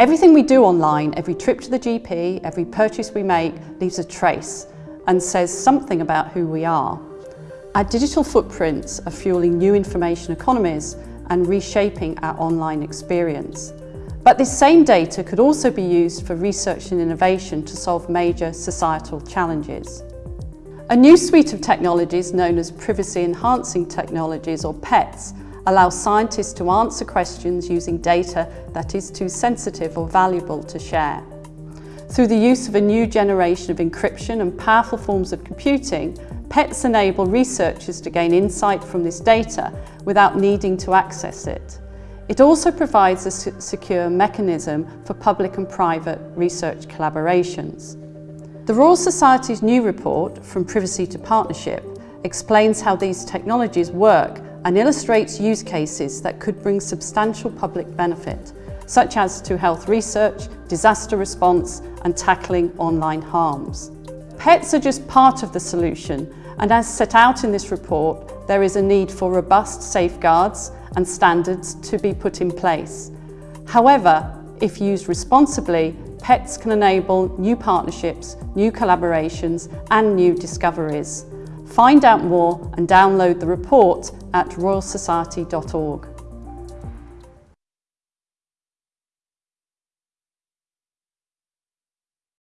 Everything we do online, every trip to the GP, every purchase we make, leaves a trace and says something about who we are. Our digital footprints are fueling new information economies and reshaping our online experience. But this same data could also be used for research and innovation to solve major societal challenges. A new suite of technologies known as privacy enhancing technologies or PETs allows scientists to answer questions using data that is too sensitive or valuable to share. Through the use of a new generation of encryption and powerful forms of computing, PETs enable researchers to gain insight from this data without needing to access it. It also provides a secure mechanism for public and private research collaborations. The Royal Society's new report, From Privacy to Partnership, explains how these technologies work and illustrates use cases that could bring substantial public benefit, such as to health research, disaster response and tackling online harms. PETs are just part of the solution and as set out in this report, there is a need for robust safeguards and standards to be put in place. However, if used responsibly, PETs can enable new partnerships, new collaborations and new discoveries. Find out more and download the report at royalsociety.org.